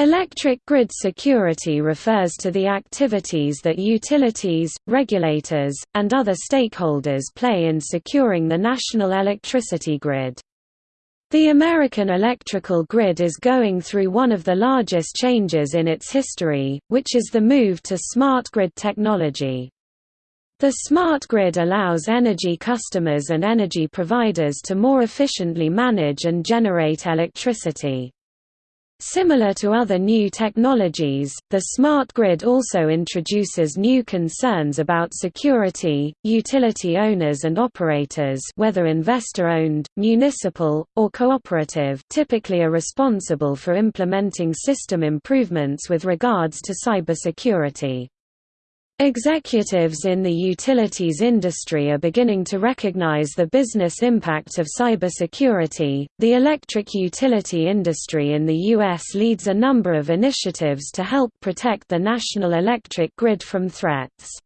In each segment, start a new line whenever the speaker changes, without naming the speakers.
Electric grid security refers to the activities that utilities, regulators, and other stakeholders play in securing the national electricity grid. The American electrical grid is going through one of the largest changes in its history, which is the move to smart grid technology. The smart grid allows energy customers and energy providers to more efficiently manage and generate electricity. Similar to other new technologies, the smart grid also introduces new concerns about security. Utility owners and operators, whether investor-owned, municipal, or cooperative, typically are responsible for implementing system improvements with regards to cybersecurity. Executives in the utilities industry are beginning to recognize the business impact of cybersecurity. The electric utility industry in the U.S. leads a number of initiatives to help protect the national electric grid from threats.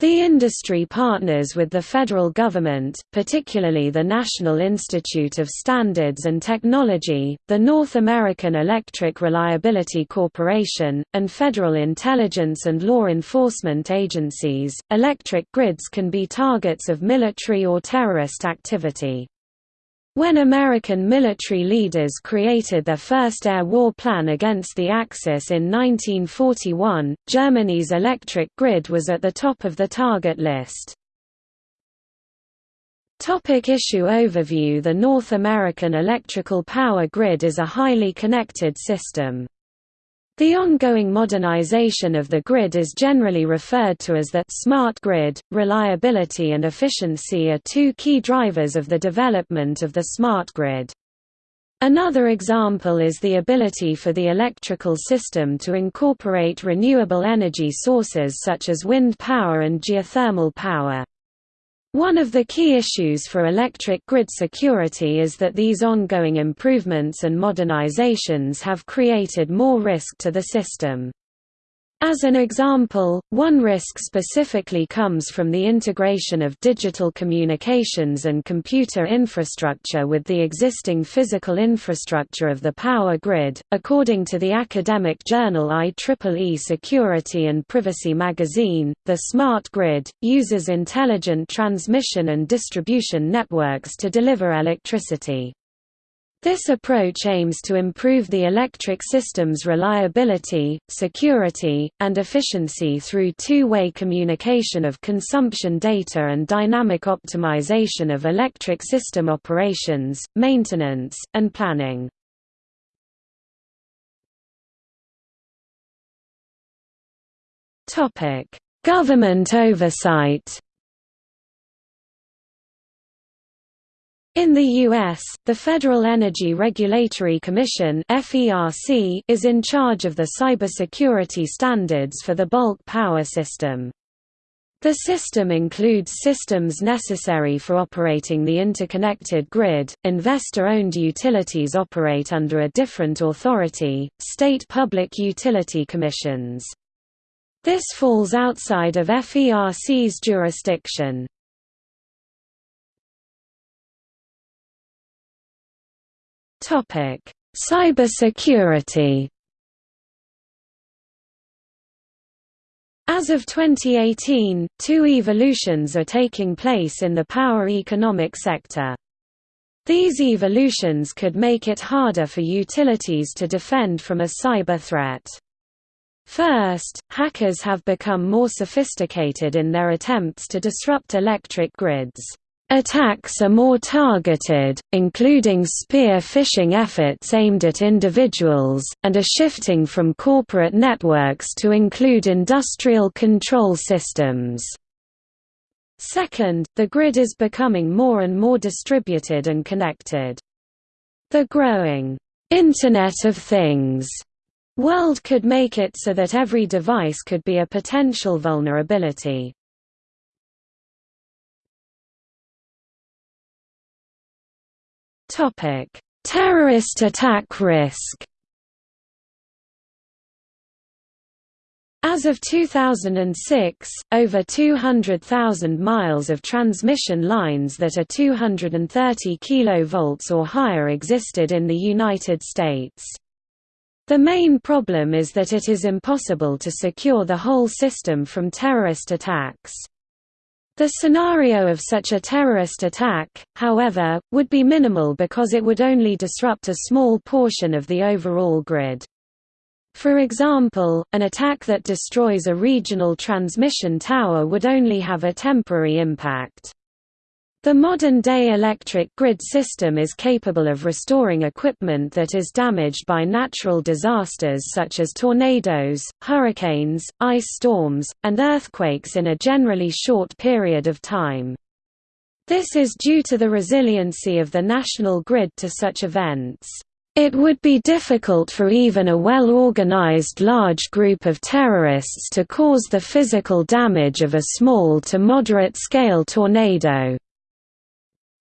The industry partners with the federal government, particularly the National Institute of Standards and Technology, the North American Electric Reliability Corporation, and federal intelligence and law enforcement agencies. Electric grids can be targets of military or terrorist activity. When American military leaders created their first air war plan against the Axis in 1941, Germany's electric grid was at the top of the target list. Topic issue overview The North American electrical power grid is a highly connected system. The ongoing modernization of the grid is generally referred to as the smart grid. Reliability and efficiency are two key drivers of the development of the smart grid. Another example is the ability for the electrical system to incorporate renewable energy sources such as wind power and geothermal power. One of the key issues for electric grid security is that these ongoing improvements and modernizations have created more risk to the system. As an example, one risk specifically comes from the integration of digital communications and computer infrastructure with the existing physical infrastructure of the power grid. According to the academic journal IEEE Security and Privacy magazine, the smart grid uses intelligent transmission and distribution networks to deliver electricity. This approach aims to improve the electric system's reliability, security, and efficiency through two-way communication of consumption data and dynamic optimization of electric system operations, maintenance, and planning. Government oversight In the U.S., the Federal Energy Regulatory Commission is in charge of the cybersecurity standards for the bulk power system. The system includes systems necessary for operating the interconnected grid. Investor owned utilities operate under a different authority, state public utility commissions. This falls outside of FERC's jurisdiction.
Topic: Cybersecurity.
As of 2018, two evolutions are taking place in the power economic sector. These evolutions could make it harder for utilities to defend from a cyber threat. First, hackers have become more sophisticated in their attempts to disrupt electric grids. Attacks are more targeted, including spear phishing efforts aimed at individuals, and are shifting from corporate networks to include industrial control systems. Second, the grid is becoming more and more distributed and connected. The growing Internet of Things world could make it so that every device could be a potential vulnerability.
Topic: Terrorist attack risk.
As of 2006, over 200,000 miles of transmission lines that are 230 kV or higher existed in the United States. The main problem is that it is impossible to secure the whole system from terrorist attacks. The scenario of such a terrorist attack, however, would be minimal because it would only disrupt a small portion of the overall grid. For example, an attack that destroys a regional transmission tower would only have a temporary impact. The modern-day electric grid system is capable of restoring equipment that is damaged by natural disasters such as tornadoes, hurricanes, ice storms, and earthquakes in a generally short period of time. This is due to the resiliency of the national grid to such events. It would be difficult for even a well-organized large group of terrorists to cause the physical damage of a small to moderate-scale tornado.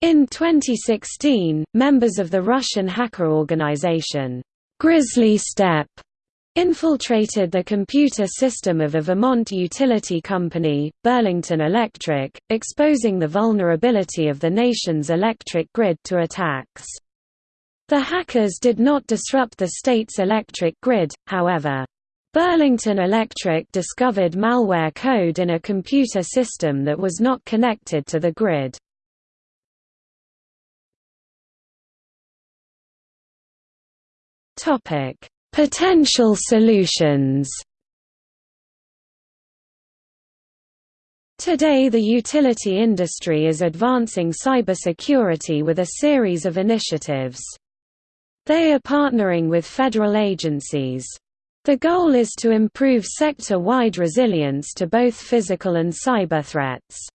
In 2016, members of the Russian hacker organization, Grizzly Steppe, infiltrated the computer system of a Vermont utility company, Burlington Electric, exposing the vulnerability of the nation's electric grid to attacks. The hackers did not disrupt the state's electric grid, however. Burlington Electric discovered malware code in a computer system that was not connected to the grid. Topic: Potential solutions. Today the utility industry is advancing cybersecurity with a series of initiatives. They are partnering with federal agencies. The goal is to improve sector-wide resilience to both physical and cyber threats.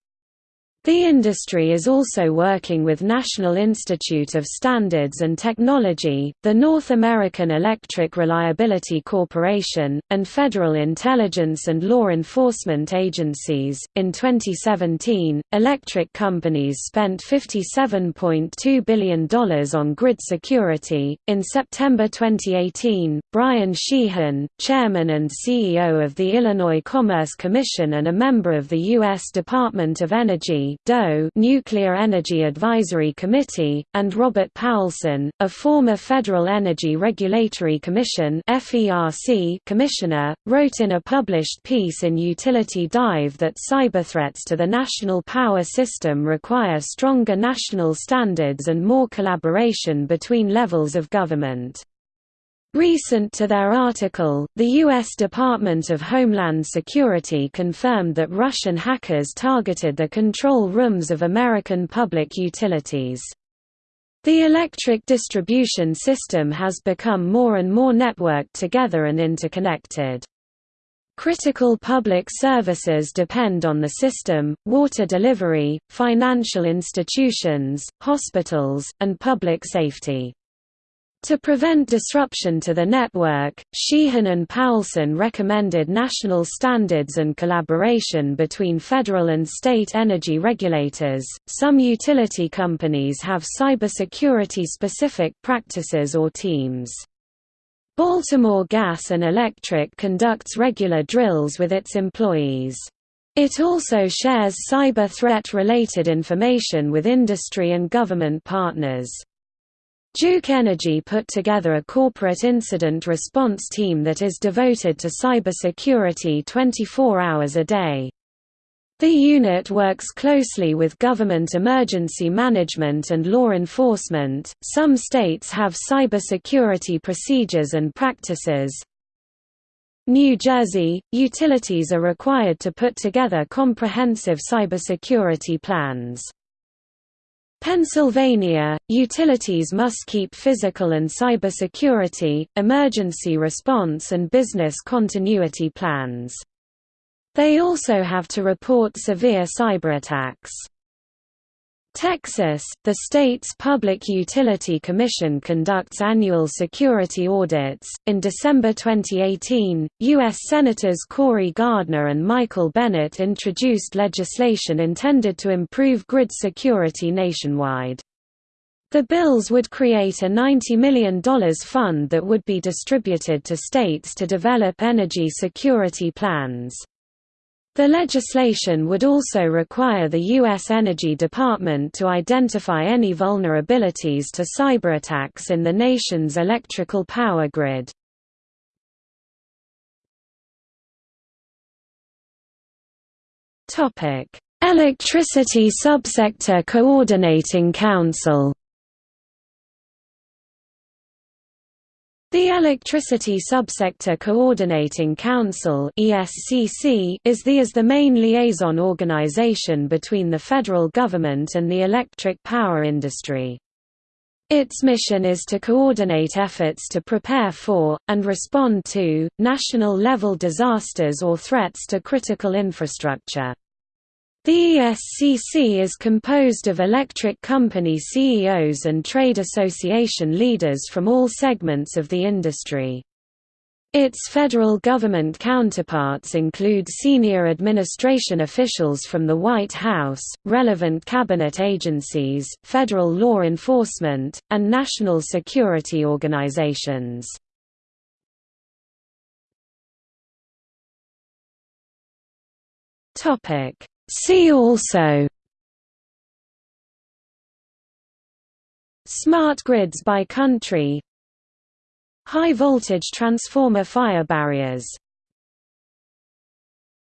The industry is also working with National Institute of Standards and Technology, the North American Electric Reliability Corporation, and federal intelligence and law enforcement agencies. In 2017, electric companies spent $57.2 billion on grid security. In September 2018, Brien Sheahan, chairman and CEO of the Illinois Commerce Commission and a member of the U.S. Department of Energy, DOE Nuclear Energy Advisory Committee, and Robert Powelson, a former Federal Energy Regulatory Commission commissioner, wrote in a published piece in Utility Dive that cyberthreats to the national power system require stronger national standards and more collaboration between levels of government. Recent to their article, the U.S. Department of Homeland Security confirmed that Russian hackers targeted the control rooms of American public utilities. The electric distribution system has become more and more networked together and interconnected. Critical public services depend on the system, water delivery, financial institutions, hospitals, and public safety. To prevent disruption to the network, Sheahan and Powelson recommended national standards and collaboration between federal and state energy regulators. Some utility companies have cybersecurity specific practices or teams. Baltimore Gas and Electric conducts regular drills with its employees. It also shares cyber threat related information with industry and government partners. Duke Energy put together a corporate incident response team that is devoted to cybersecurity 24 hours a day. The unit works closely with government emergency management and law enforcement. Some states have cybersecurity procedures and practices. New Jersey utilities are required to put together comprehensive cybersecurity plans. Pennsylvania, utilities must keep physical and cybersecurity, emergency response and business continuity plans. They also have to report severe cyberattacks. Texas, the state's Public Utility Commission conducts annual security audits. In December 2018, U.S. Senators Cory Gardner and Michael Bennet introduced legislation intended to improve grid security nationwide. The bills would create a $90 million fund that would be distributed to states to develop energy security plans. The legislation would also require the U.S. Energy Department to identify any vulnerabilities to cyberattacks in the nation's electrical power grid. Electricity Subsector Coordinating Council The Electricity Subsector Coordinating Council (ESCC) is the is the main liaison organization between the federal government and the electric power industry. Its mission is to coordinate efforts to prepare for, and respond to, national-level disasters or threats to critical infrastructure. The ESCC is composed of electric company CEOs and trade association leaders from all segments of the industry. Its federal government counterparts include senior administration officials from the White House, relevant cabinet agencies, federal law enforcement, and national security organizations. Topic See also Smart grids by country High voltage transformer fire barriers